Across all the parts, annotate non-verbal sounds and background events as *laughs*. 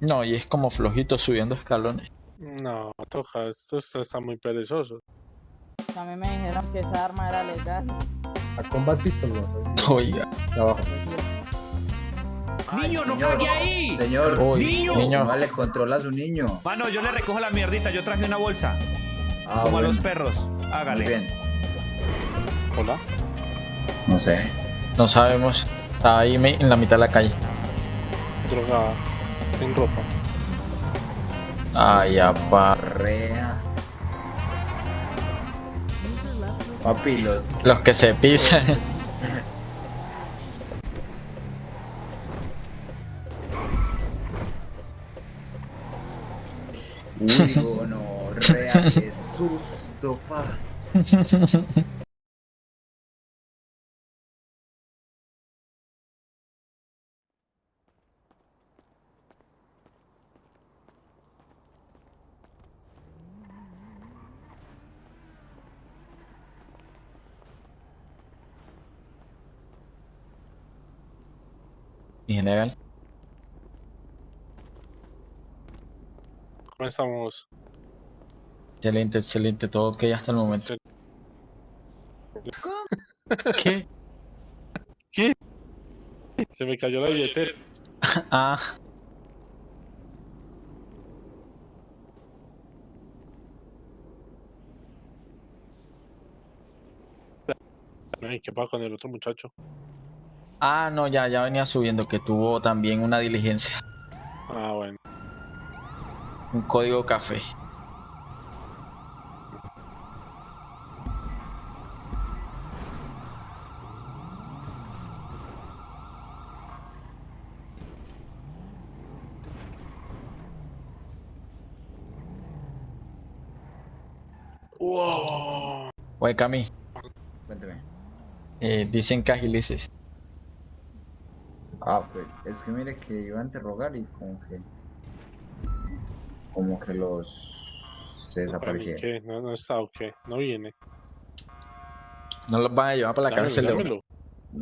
No, y es como flojito subiendo escalones. No, toja, esto está, muy perezoso. A mí me dijeron que esa arma era legal. A Combat Pistol, ¿no? Sí, Oiga, de abajo. ¡Niño, no cague ahí! Señor, uy, Niño. niño. no le controla a su niño. Mano, yo le recojo la mierdita, yo traje una bolsa. Ah, como a los perros. Muy Hágale. bien. Hola. No sé. No sabemos. Está ahí en la mitad de la calle. Drogada. Sin ropa. Ay, apa. Rea. Papi, los. Los que se pisan. Uy, no, rea, qué susto, pa. *laughs* Mi general. ¿Cómo estamos? Excelente, excelente. Todo ok hasta el momento. *laughs* ¿Qué? ¿Qué? Se me cayó la billetera. *laughs* Ah, ¿qué pasa con el otro muchacho? Ah, no, ya, ya venía subiendo que tuvo también una diligencia. Ah, bueno. Un código café. ¡Wow! Oye, Cami, Cuénteme. eh, dicen que agilices. Ah, pues, es que mire que iba a interrogar y como que. Como que los. Se desaparecieron. ¿Qué? No, no está, ok. No viene. No los van a llevar para la Dámelo, cárcel. dámelo.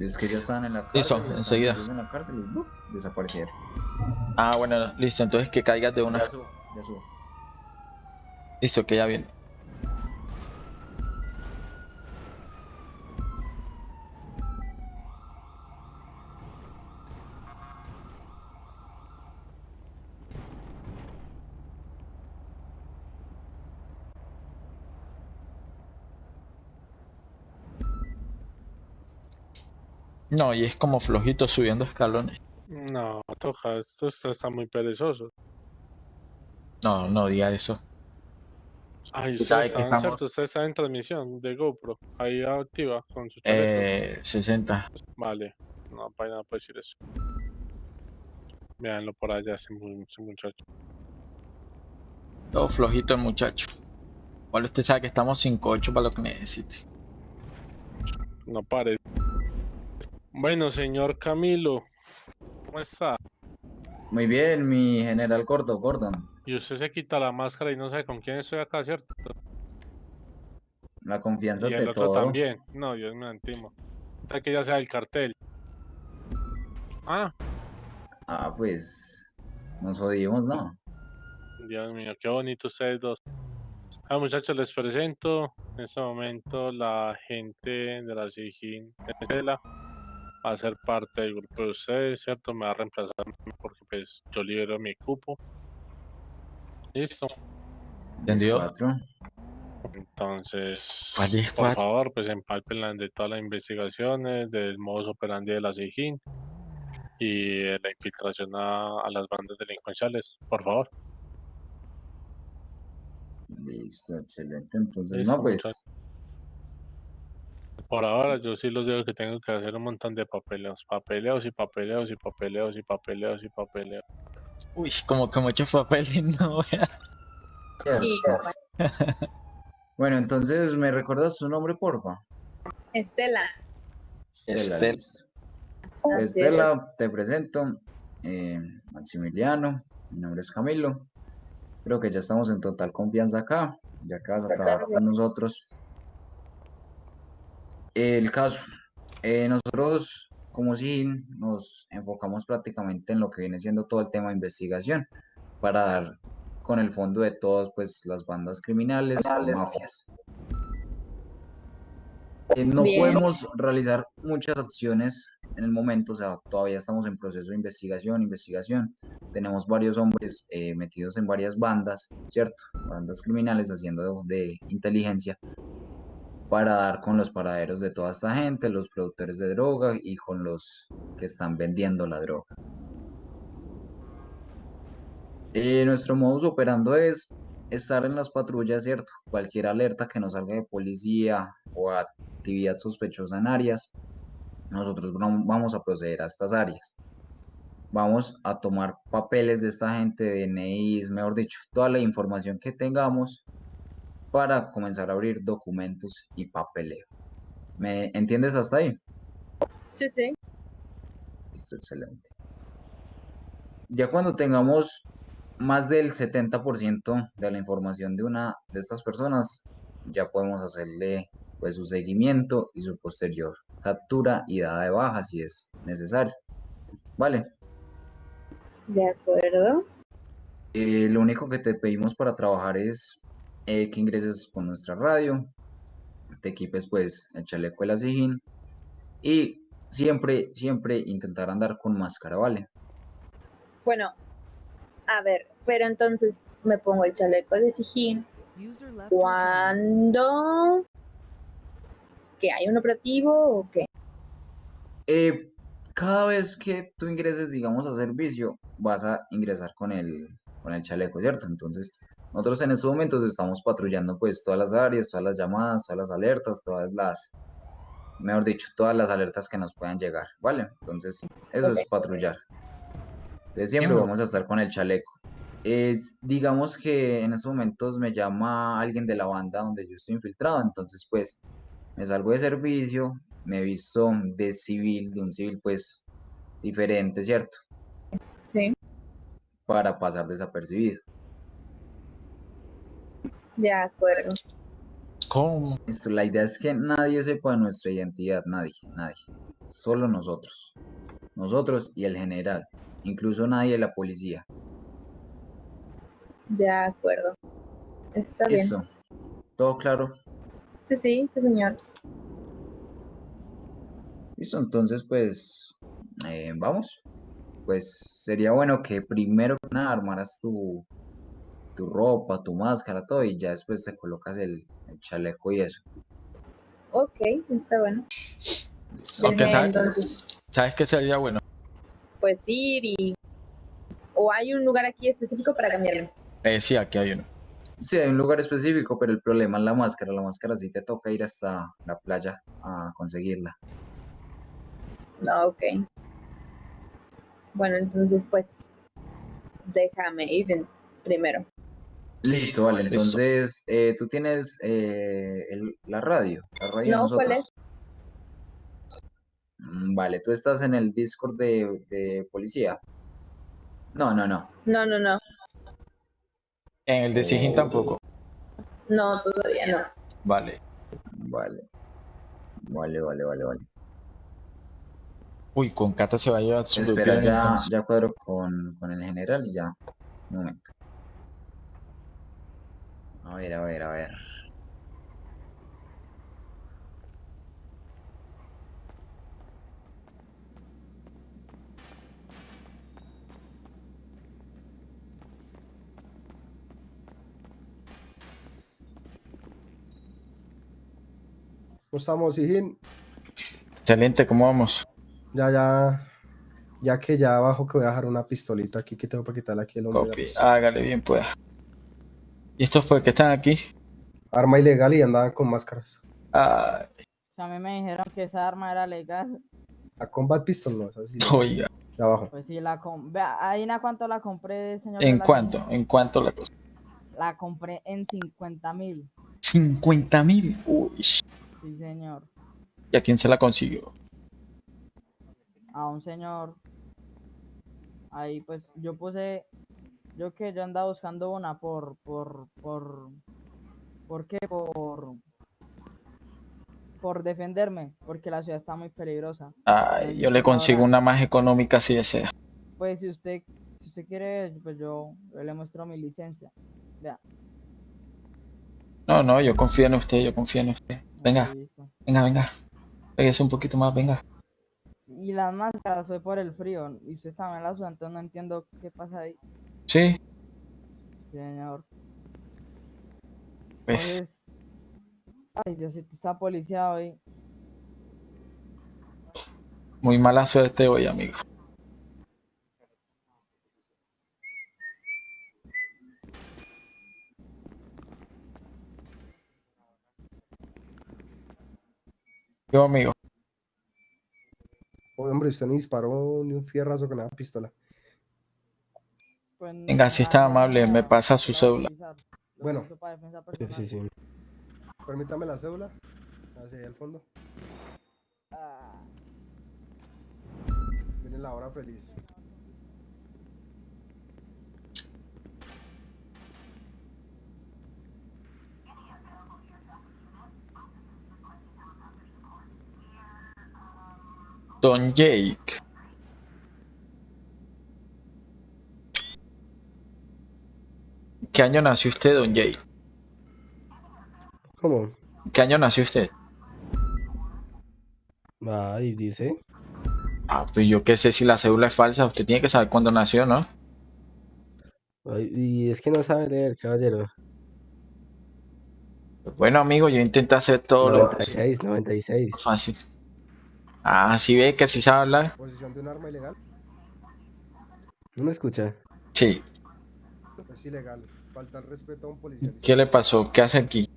Es que ya estaban en la cárcel. Listo, enseguida. En la cárcel y ¡bup! desaparecieron. Ah, bueno, listo. Entonces que caigas de una. Ya subo, ya subo. Listo, que ya viene. No, y es como flojito subiendo escalones. No, toja, esto está, está muy perezoso. No, no diga eso. Ay, ustedes que están, estamos- ¿cierto? En transmisión de GoPro. Ahí activa con su chaleco. Eh, 60. Vale. No, para nada puede decir eso. Véanlo por allá, ese, ese muchacho. Todo flojito el muchacho. Igual usted sabe que estamos 5-8 para lo que necesite. No parece. Bueno, señor Camilo, ¿cómo está? Muy bien, mi general Gordo, Gordon. Y usted se quita la máscara y no sabe con quién estoy acá, ¿cierto? La confianza Y de el otro todo. también. No, Dios me antimo. Tal que ya sea el cartel. Ah, Ah, pues. Nos jodimos, ¿no? Dios mío, qué bonito ustedes dos. Ah, muchachos, les presento en este momento la gente de la SIGIN Estela va a ser parte del grupo de ustedes, ¿cierto? Me va a reemplazar porque pues yo libero mi cupo. Listo. ¿Entendido? Entonces, ¿Cuál es por favor, pues empalpen de todas las investigaciones, del modus operandi de la SIGIN y de la infiltración a, a las bandas delincuenciales, por favor. Listo, excelente. Entonces, Listo, no, pues. Por ahora yo sí los digo que tengo que hacer un montón de papeleos, papeleos y papeleos y papeleos y papeleos y papeleos. Uy, como que muchos papeles, no. Bueno, entonces, ¿me recuerdas su nombre, porfa? Estela. Estela, Estel- listo. Estela, te presento. eh, Maximiliano, mi nombre es Camilo. Creo que ya estamos en total confianza acá, ya que vas a trabajar con nosotros. El caso, eh, nosotros como si nos enfocamos prácticamente en lo que viene siendo todo el tema de investigación para dar con el fondo de todas pues las bandas criminales o mafias. Eh, no Bien. podemos realizar muchas acciones en el momento, o sea, todavía estamos en proceso de investigación, investigación. Tenemos varios hombres eh, metidos en varias bandas, ¿cierto? Bandas criminales haciendo de, de inteligencia para dar con los paraderos de toda esta gente, los productores de droga y con los que están vendiendo la droga. Eh, nuestro modus operando es estar en las patrullas, ¿cierto? Cualquier alerta que nos salga de policía o actividad sospechosa en áreas, nosotros vam- vamos a proceder a estas áreas. Vamos a tomar papeles de esta gente, DNIs, mejor dicho, toda la información que tengamos para comenzar a abrir documentos y papeleo. ¿Me entiendes hasta ahí? Sí, sí. Listo, excelente. Ya cuando tengamos más del 70% de la información de una de estas personas, ya podemos hacerle pues su seguimiento y su posterior captura y dada de baja si es necesario. Vale. De acuerdo. Eh, lo único que te pedimos para trabajar es eh, que ingreses con nuestra radio, te equipes pues el chaleco de la y siempre, siempre intentar andar con máscara, ¿vale? Bueno, a ver, pero entonces me pongo el chaleco de Sijín cuando que hay un operativo o qué. Eh, cada vez que tú ingreses, digamos, a servicio, vas a ingresar con el, con el chaleco, ¿cierto? Entonces, nosotros en estos momentos estamos patrullando pues todas las áreas, todas las llamadas, todas las alertas, todas las, mejor dicho, todas las alertas que nos puedan llegar, ¿vale? Entonces, eso es patrullar. Entonces, siempre vamos a estar con el chaleco. Es- digamos que en estos momentos me llama alguien de la banda donde yo estoy infiltrado, entonces pues me salgo de servicio, me visto de civil, de un civil pues diferente, ¿cierto? Sí, Para pasar desapercibido. De acuerdo. ¿Cómo? Listo, la idea es que nadie sepa nuestra identidad, nadie, nadie. Solo nosotros. Nosotros y el general. Incluso nadie de la policía. De acuerdo. Está bien. Listo. ¿Todo claro? Sí, sí, sí, señor. Listo, entonces pues eh, vamos. Pues sería bueno que primero que nada armaras tu, tu ropa, tu máscara, todo y ya después te colocas el, el chaleco y eso. Ok, está bueno. Aunque sabes, ¿sabes qué sería bueno? pues ir y... ¿O hay un lugar aquí específico para cambiarme? Eh, sí, aquí hay uno. Sí, hay un lugar específico, pero el problema es la máscara. La máscara sí te toca ir hasta la playa a conseguirla. No, ok. Bueno, entonces pues déjame ir primero. Listo, vale. Listo. Entonces, eh, tú tienes eh, el- la radio, la radio de No, ¿cuál nosotros. Mm, Vale, tú estás en el Discord de, de policía. No, no, no. No, no, no. En el de Sigin Oh. tampoco. No, todavía no. Vale. Vale. Vale, vale, vale, vale. Uy, con Cata se va a llevar su Espera, ya, ya cuadro con, con el general y ya. Un momento. A ver, a ver, a ver. ¿Cómo estamos, Sijín? Excelente, ¿cómo vamos? Ya, ya. Ya que ya abajo que voy a dejar una pistolita aquí que tengo para quitarle aquí el hombre. Copy. Hágale bien, pues. ¿Y estos fue que están aquí? Arma ilegal y andaban con máscaras. Si a mí me dijeron que esa arma era legal, La Combat Pistol no es así. oiga. De abajo. pues sí la compré. Vea, ahí en a cuánto la compré, señor. ¿En cuánto? ¿En cuánto la cosa? La compré en 50 mil. 50 mil. Uy. Sí, señor. ¿Y a quién se la consiguió? A un señor. Ahí pues yo puse. Yo que yo andaba buscando una por. por. por. ¿Por qué? Por. por defenderme, porque la ciudad está muy peligrosa. Ay, yo le consigo una más económica si desea. Pues si usted, si usted quiere, pues yo, yo le muestro mi licencia. Vea. No, no, yo confío en usted, yo confío en usted. Venga, venga, venga. Pégase un poquito más, venga. Y las máscaras fue por el frío, y usted estaba en la ciudad, entonces no entiendo qué pasa ahí, Sí, señor. pues ay, Diosito, está policía hoy. muy mala suerte hoy, amigo. Yo, amigo. Oye, hombre, usted ni disparó ni un fierrazo con la pistola. Venga, si está amable, me pasa su cédula. Bueno. Sí, sí, sí. Permítame la cédula. Hacia al fondo. Viene la hora feliz. Don Jake. ¿Qué año nació usted, Don Jake? ¿Cómo? ¿Qué año nació usted? Ay, dice. Ah, pues yo qué sé si la cédula es falsa. Usted tiene que saber cuándo nació, ¿no? Ay, y es que no sabe leer, caballero. Pues bueno, amigo, yo intenté hacer todo lo 96, 96. fácil. Ah, sí ve que sí sabe hablar. Posición de un arma ilegal. ¿No me escucha? Sí. Es ilegal. Falta el respeto a un policía. ¿Qué le pasó? ¿Qué hace aquí?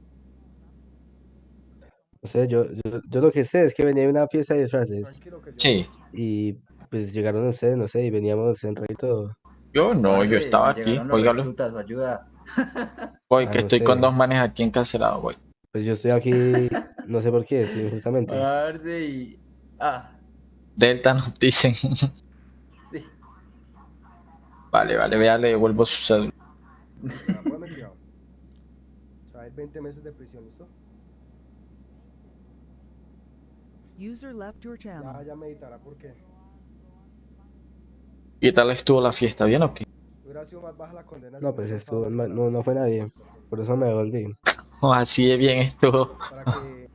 O sea, yo, yo, yo lo que sé es que venía de una fiesta de disfraces. Sí. y pues llegaron ustedes, no sé, y veníamos en todo. Yo no, yo estaba aquí. reclutas, ayuda. *laughs* Voy, Ah, que no estoy con dos manes aquí encarcelados, voy. Pues yo estoy aquí, *laughs* no sé por qué, estoy injustamente. Parce y... Ah, Delta nos dicen. *laughs* sí. Vale, vale, vea, le devuelvo su cédula. Ya, póngame cuidado. O sea, hay 20 meses de prisión, ¿listo? User left your channel. Ya, ya meditará por qué. ¿Qué tal estuvo la fiesta? ¿Bien o qué? Hubiera sido más baja la condena. si No, pues estuvo, no, no fue nadie, por eso me devolví. *laughs* Oh, así de bien estuvo. Para que,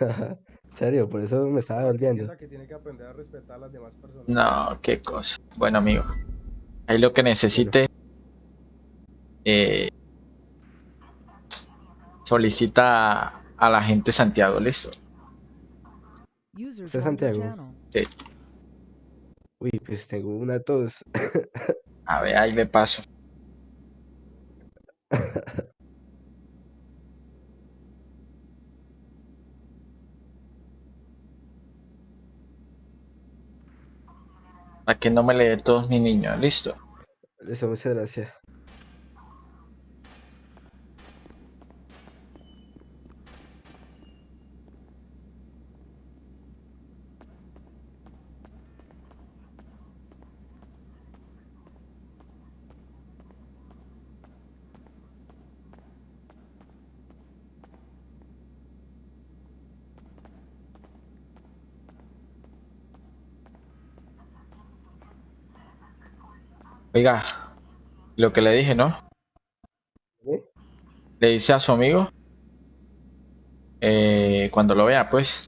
*laughs* En serio, por eso me estaba devolviendo. entienda que tiene que aprender a respetar a las demás personas. No, qué cosa. Bueno, amigo. Ahí lo que necesite. Eh, solicita a la gente Santiago, listo. User Usted es joined your Santiago. channel. Uy, pues tengo una tos. *laughs* A ver, ahí le paso. Para que no me le dé todos mi niño, listo. Eso, muchas gracias. Oiga, lo que le dije, ¿no? ¿Sí? Le dice a su amigo, eh, cuando lo vea, pues,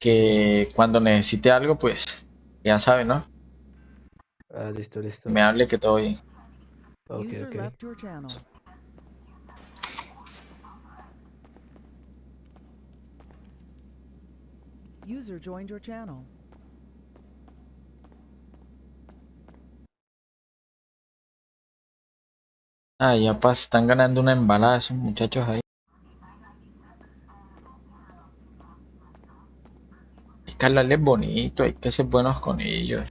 que cuando necesite algo, pues, ya sabe, ¿no? Ah, listo, listo. Me hable que todo bien. Ok, User ok. left your channel. User joined your channel. Ah, ya pas, están ganando una embalada esos muchachos ahí. Hay que hablarles bonito, hay que ser buenos con ellos.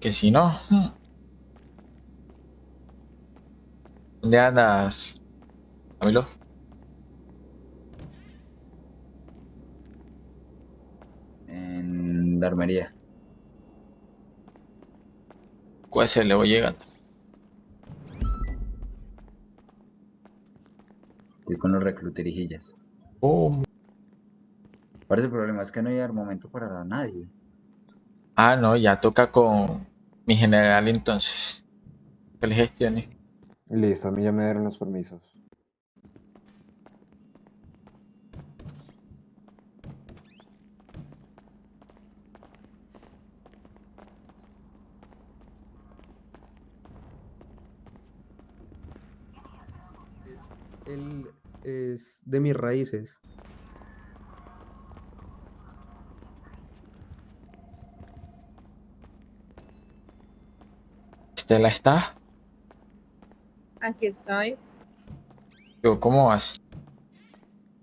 Que si no... hmm. ¿Dónde andas, Camilo? En la armería. ¿Cuál se le voy llegando? Estoy con los recluterijillas. Oh, Parece el problema es que no hay armamento para nadie. Ah, no, ya toca con mi general entonces. Que le gestione. Listo, a mí ya me dieron los permisos. Él es de mis raíces. Estela está. Aquí estoy. Yo, ¿Cómo vas?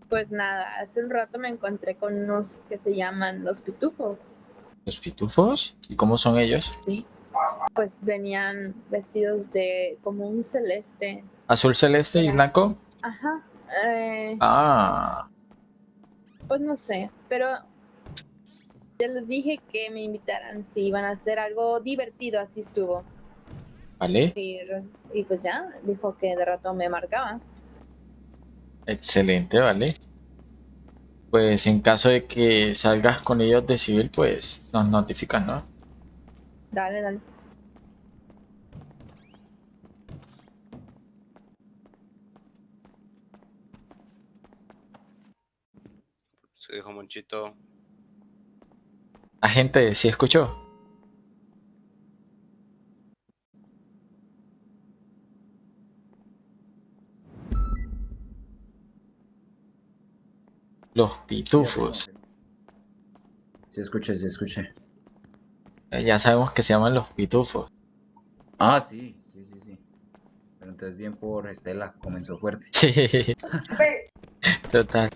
Pues nada, hace un rato me encontré con unos que se llaman los pitufos. ¿Los pitufos? ¿Y cómo son ellos? Sí. Pues venían vestidos de como un celeste. ¿Azul celeste y blanco? Ajá. eh, Ah, pues no sé, pero ya les dije que me invitaran si iban a hacer algo divertido, así estuvo. vale. Y, y pues ya, dijo que de rato me marcaba. Excelente, vale. Pues en caso de que salgas con ellos de civil, pues nos notificas, ¿no? Dale, dale. Dijo Monchito. Agente, ¿sí escuchó? Los pitufos. Sí, escuché, sí, escuché. Eh, Ya sabemos que se llaman los pitufos. Ah, sí, sí, sí, sí. Pero entonces bien por Estela, comenzó fuerte. *laughs* Sí. Total.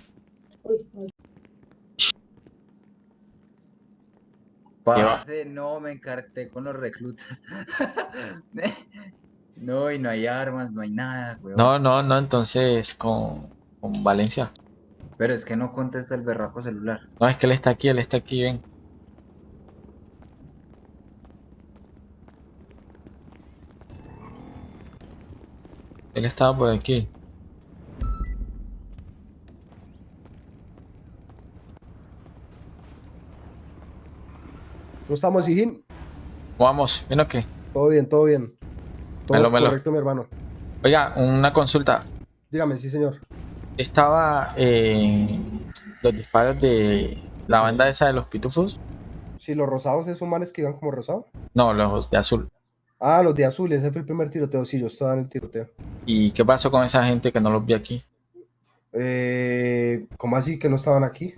Parce, no, me encarté con los reclutas. *laughs* No, y no hay armas, no hay nada, weón. No, no, no, entonces con, con Valencia. Pero es que no contesta el berraco celular. No, es que él está aquí, él está aquí, ven. Él estaba por aquí. ¿Cómo estamos, Hijín? Vamos, ¿ven o qué? Todo bien, todo bien. Todo Melo, melo. correcto, mi hermano. Oiga, una consulta. Dígame, sí, señor. Estaba en los disparos de la banda esa de los pitufos. Sí, los rosados, esos manes que iban como rosado. No, los de azul. Ah, los de azul, ese fue el primer tiroteo. Sí, yo estaba en el tiroteo. ¿Y qué pasó con esa gente que no los vi aquí? Eh, ¿Cómo así que no estaban aquí?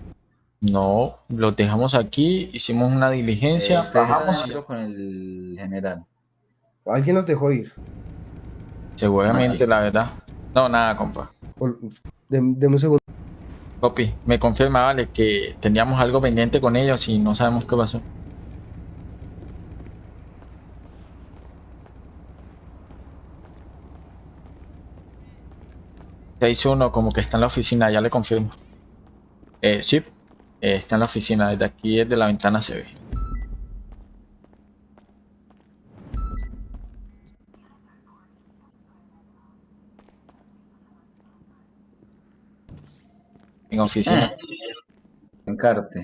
No, los dejamos aquí, hicimos una diligencia, Eh, bajamos y con el general. ¿Alguien los dejó ir? seguramente, Ah, sí. la verdad. No, nada, compa. Ol- dem- Deme un segundo. Copy, me confirma, vale, que teníamos algo pendiente con ellos y no sabemos qué pasó. Seis uno, como que está en la oficina, ya le confirmo. Eh, sí, eh, está en la oficina, desde aquí, desde la ventana se ve. En oficina. Encarte.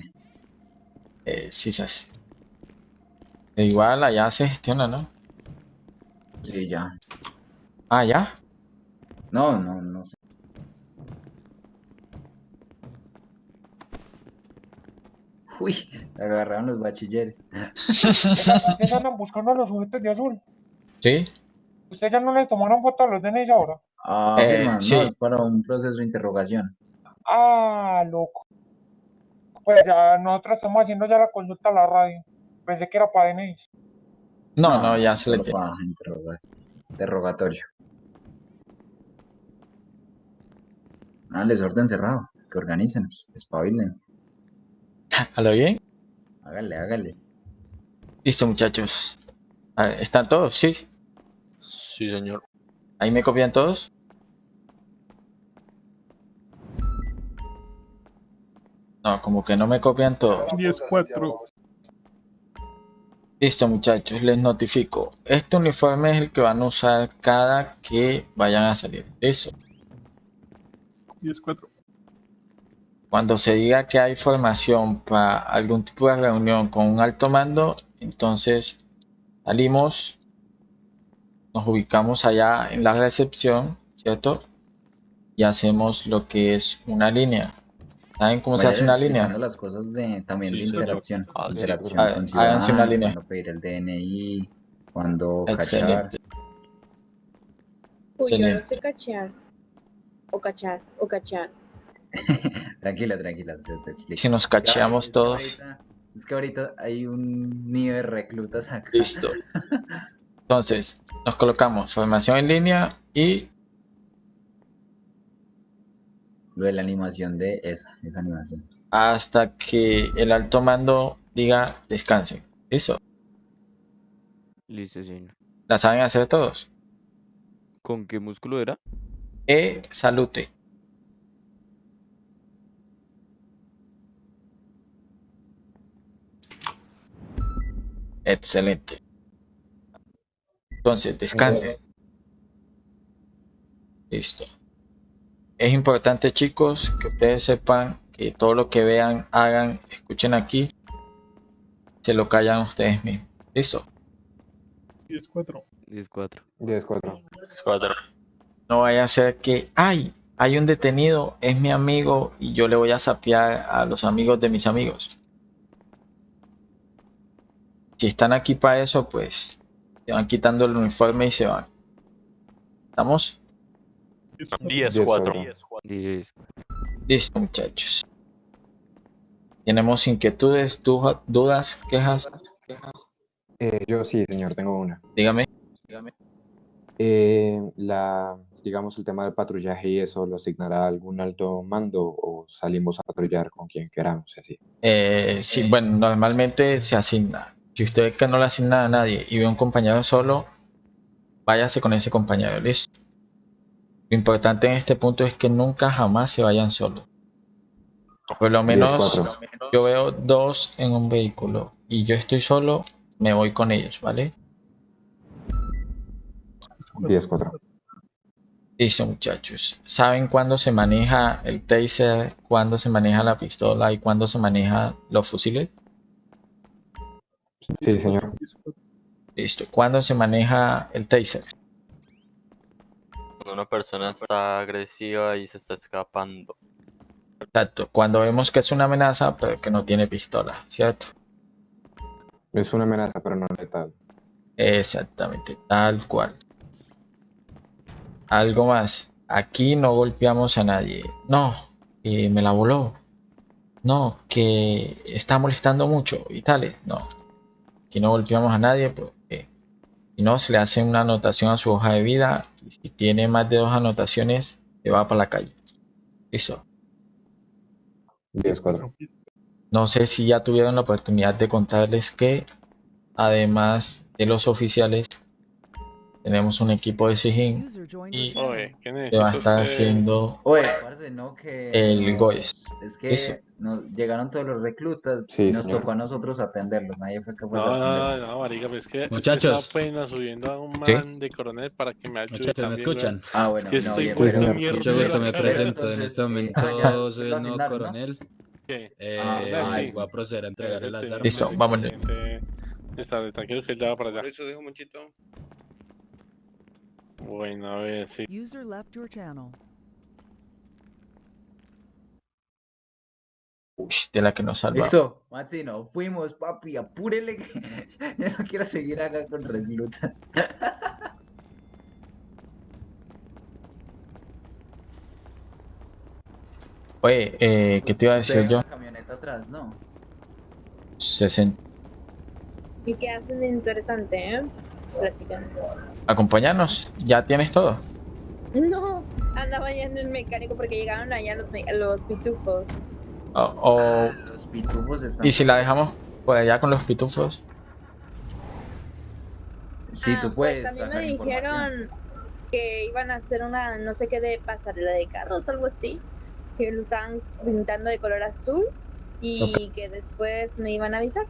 Eh, sí se hace. E igual allá se gestiona, ¿no? Sí, ya. Ah, ya. No, no, no sé. *laughs* Uy, agarraron los bachilleres. *laughs* Ustedes andan buscando a los sujetos de azul. Sí. ¿Ustedes ya no les tomaron foto a los DNIs ahora? Ah, Eh, sí. no, es para un proceso de interrogación. Ah, loco. Pues ya nosotros estamos haciendo ya la consulta a la radio. Pensé que era para DNIs. No, no, ya se le para interroga- interrogatorio. Ah, les orden cerrado. Que organicen, espabilen. ¿A lo bien? Hágale, hágale. Listo, muchachos. Ver, ¿Están todos? Sí. Sí, señor. ¿Ahí me copian todos? No, como que no me copian todos. 10-4. Listo, muchachos, les notifico. Este uniforme es el que van a usar cada que vayan a salir. Eso. 10-4. Cuando se diga que hay formación para algún tipo de reunión con un alto mando, entonces salimos, nos ubicamos allá en la recepción, ¿cierto? Y hacemos lo que es una línea. ¿Saben cómo se hace una línea? las cosas de, también Sí, de interacción. Ah, sí. interacción Hagan- con háganse una línea. cuando pedir el DNI, cuando cachar. Excelente. Uy, yo no sé cachear. O cachar, o cachar. *laughs* Tranquila, tranquila, se te explico. Si nos cacheamos es que todos, ahorita- es que ahorita hay un nido de reclutas acá. listo. *laughs* Entonces, nos colocamos formación en línea y Lo de la animación de esa, esa animación. hasta que el alto mando diga descansen. ¿Listo? Listo, señor. ¿La saben hacer todos? ¿Con qué músculo era? E salute. Excelente. Entonces, descansen. Listo. Es importante, chicos, que ustedes sepan que todo lo que vean, hagan, escuchen aquí, se lo callan ustedes mismos. ¿Listo? 10-4. 10-4. 10-4. 4. No vaya a ser que, ay, hay un detenido, es mi amigo y yo le voy a sapear a los amigos de mis amigos. Si están aquí para eso, pues se van quitando el uniforme y se van. ¿Estamos? 10-4. 10. Listo, muchachos. ¿Tenemos inquietudes, du- dudas, quejas? Eh, yo sí, señor, tengo una. Dígame. Eh, la, digamos, el tema del patrullaje y eso, ¿lo asignará algún alto mando o salimos a patrullar con quien queramos así? Eh, sí, bueno, normalmente se asigna. Si usted que no le asigna a nadie y ve un compañero solo, váyase con ese compañero, listo. Lo importante en este punto es que nunca jamás se vayan solos. Por lo menos 10-4. yo veo dos en un vehículo y yo estoy solo, me voy con ellos, ¿vale? 10-4. Listo, muchachos. ¿Saben cuándo se maneja el taser, cuándo se maneja la pistola y cuándo se maneja los fusiles? Sí, señor. Listo. ¿Cuándo se maneja el taser? Cuando una persona está agresiva y se está escapando. Exacto. Cuando vemos que es una amenaza, pero que no tiene pistola, ¿cierto? Es una amenaza, pero no letal. Exactamente, tal cual. Algo más. Aquí no golpeamos a nadie. No, que me la voló. No, que está molestando mucho y tales. No. Aquí no golpeamos a nadie porque si no se le hace una anotación a su hoja de vida y si tiene más de dos anotaciones se va para la calle. Listo. 10-4. No sé si ya tuvieron la oportunidad de contarles que además de los oficiales tenemos un equipo de SIGIN y Oye, ¿qué se va a estar haciendo Oye, parce, no, que el nos- GOES. Es que Eso. nos llegaron todos los reclutas Sí, y nos señor. tocó a nosotros atenderlos. Nadie fue capaz de No, no, atenderlos. no, marica, pues es que, Muchachos. estaba apenas subiendo a un ¿Sí? man de coronel para que me ayude Muchachos, ¿me escuchan? weón. Ah, bueno, Es que no, estoy bien, Sí, vuelto señor. Mucho gusto, me Pero presento. En entonces, este eh, *laughs* momento ah, ya, soy el nuevo ¿no? coronel. ¿Qué? Eh, Ah, sí. voy a proceder a entregarle las armas. Listo, vámonos. Este, Está, tranquilo que él ya va para allá. Por eso dijo Monchito. Bueno, a ver, sí. User left your channel. Uy, de la que nos salvamos. Listo, Maxi, no fuimos, papi, apúrele que *laughs* yo no quiero seguir acá con reclutas. *laughs* Oye, eh, ¿qué te iba a Usted decir yo? una camioneta atrás, ¿no? 60. ¿Y qué hacen de interesante, eh? Platican. Acompañarnos, ya tienes todo. No, andaba ya en el mecánico porque llegaron allá los, los pitufos. O, o- Ah, los pitufos están. y si la dejamos por allá con los pitufos, Sí, Ah, tú pues puedes también me dijeron que iban a hacer una, no sé qué, de pasarela de carros, algo así. Que lo estaban pintando de color azul y que después me iban a avisar.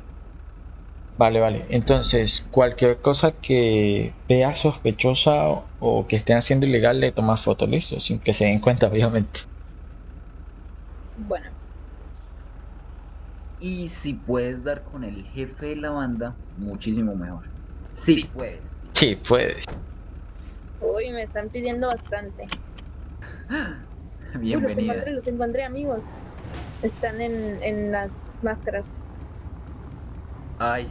Vale, vale. Entonces, cualquier cosa que vea sospechosa o, o que estén haciendo ilegal, le tomas foto, listo, sin que se den cuenta, *laughs* obviamente. Bueno, Y si puedes dar con el jefe de la banda, muchísimo mejor. Sí puedes. Sí, puedes. uy, me están pidiendo bastante. *laughs* Uy, los Bienvenida. encontré, los encontré, amigos. Están en, en las máscaras. Ay,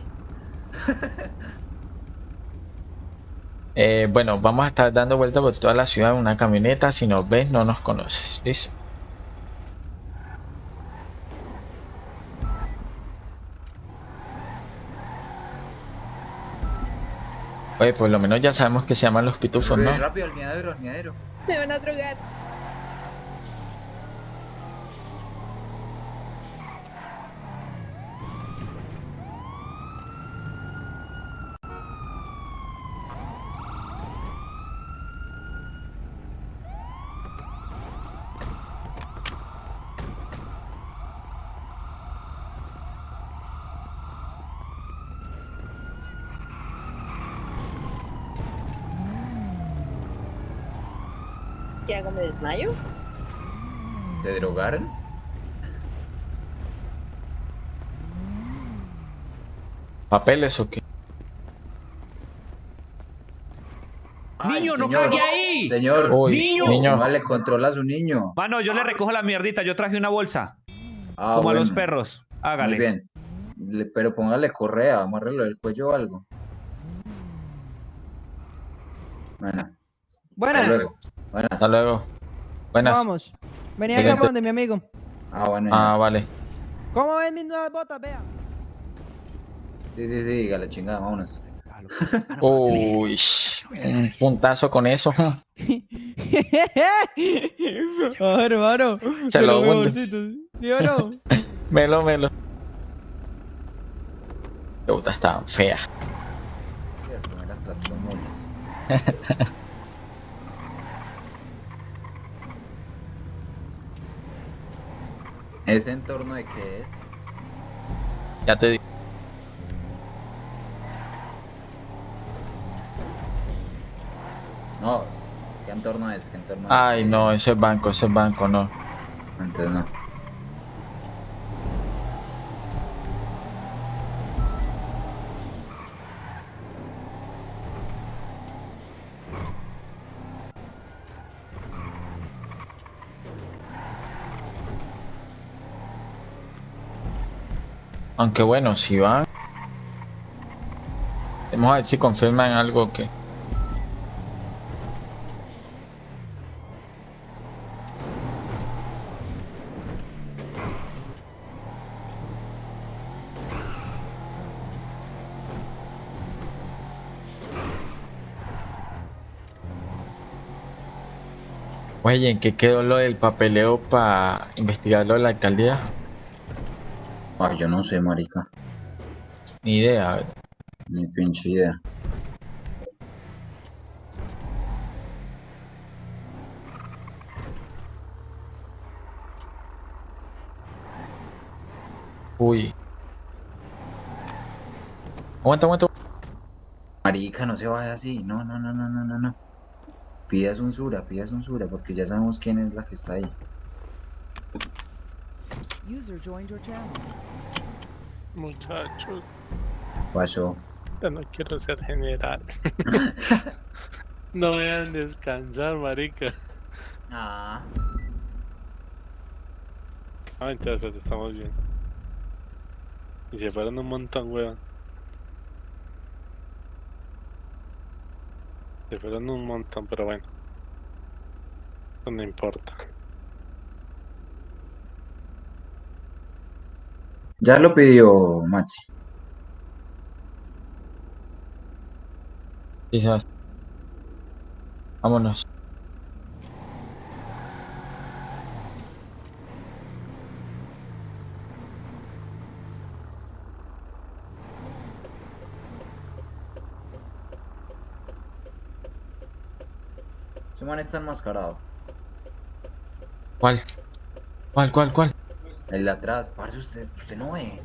Eh, bueno, vamos a estar dando vueltas por toda la ciudad en una camioneta. Si nos ves, no nos conoces. ¿Listo? Oye, por lo menos ya sabemos que se llaman los pitufos, ¿no? Rápido, al miadero, al miadero. Me van a drogar. ¿Qué hago? ¿Me desmayo? ¿Te drogaron? ¿Papeles o qué? Ay, Niño, no cague ahí. Señor, Uy, Niño. niño. Vale, controla a su niño. Mano, yo le recojo la mierdita. Yo traje una bolsa. Ah, como a los perros. Muy Hágale. bien. Le- pero póngale correa, amárrelo del cuello o algo. Bueno, hasta Buenas. Buenas. Hasta luego. Buenas. Vamos. Venía acá donde mi amigo. Ah, bueno. Ah, ya. vale. ¿Cómo ven mis nuevas botas? Vea. Sí, sí, sí, diga la chingada, vámonos. Uy, *laughs* un puntazo con eso. *laughs* Ah, hermano. Se lo veo hunde. bolsito. ¿Sí o no? *laughs* Melo, melo. Puta, está fea. Cierto, me las trato como uñas. ¿Ese entorno de qué es? Ya te digo. No, ¿qué entorno es? ¿Qué entorno Ay, es? no, ese es banco, ese es banco, no. Entonces no. Aunque bueno, si van. Vamos a ver si confirman algo que. Oye, ¿en qué quedó lo del papeleo para investigar lo de la alcaldía? Ay, yo no sé, marica. Ni idea. a ver. Ni pinche idea. Uy. Aguanta, aguanta. Marica, no se vaya así. No, no, no, no, no, no, no. Pida censura, pida censura, porque ya sabemos quién es la que está ahí. User joined your channel. Muchachos, Pasó. ya no quiero ser general. *laughs* no me dejan descansar, marica. Ah. Ah, pero estamos bien. Y se fueron un montón, weón. Se fueron un montón, pero bueno. No importa. Ya lo pidió Maxi. Quizás. Vámonos. Ese man está enmascarado. ¿Cuál? ¿Cuál, cuál, cuál? El de atrás, parce, usted, usted no ve.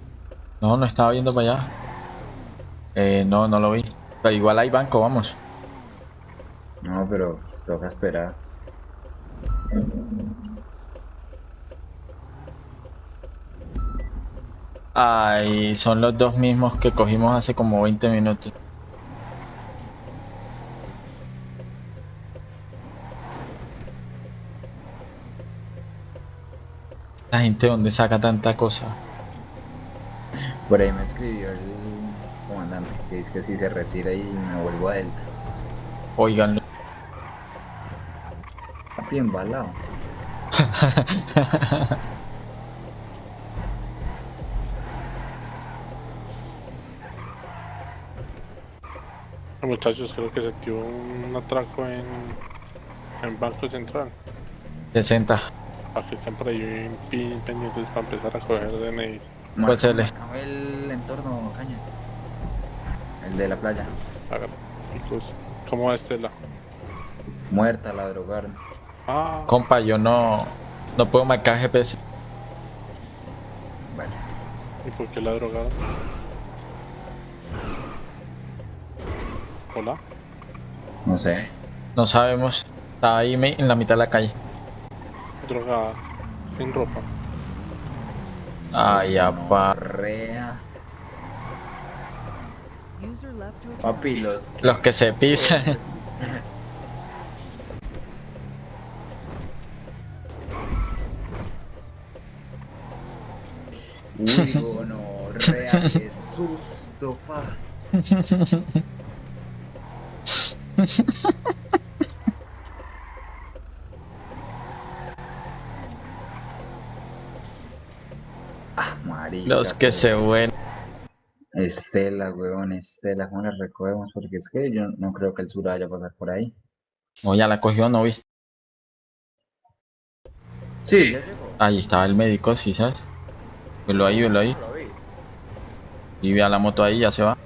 No, no estaba viendo para allá. Eh, no, no lo vi. Pero igual hay banco, vamos. No, pero pues, toca esperar. Ay, son los dos mismos que cogimos hace como 20 minutos. La gente donde saca tanta cosa. Por ahí me escribió el comandante que dice que si se retira y me vuelvo a Delta. Oiganlo. Papi embalado. *laughs* Muchachos, creo que se activó un atraco en, en Banco Central. 60. Para que estén por ahí pi- pendientes para empezar a coger DNI. Pues se le- Marcame el entorno, Cañas. El de la playa. Hágalo. Incluso. ¿Cómo va Estela? Muerta, la drogaron. Ah, Compa, yo no, no puedo marcar GPS. Vale. ¿y por qué la drogaron? Hola. No sé. No sabemos. Está ahí me- en la mitad de la calle. Drogada. Sin ropa. Ay, apa. Rea. User left your Papi, los. Los que se pisan. *laughs* Uy, gonorrea, *laughs* qué susto, pa. *laughs* Ah, marica. Los que se ven. Estela, weón, Estela, ¿cómo la recogemos? Porque es que yo no creo que el sur vaya a pasar por ahí. O ya la cogió, no vi. Sí, ya llegó. Ahí estaba el médico, sí, ¿sabes? Velo ahí, velo ahí. Y ve a la moto ahí, ya se va.